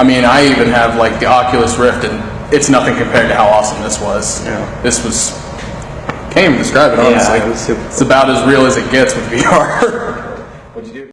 I mean, I even have like the Oculus Rift, and it's nothing compared to how awesome this was. Yeah. This was can't even describe it honestly. it It's about as real as it gets with VR. What'd you do?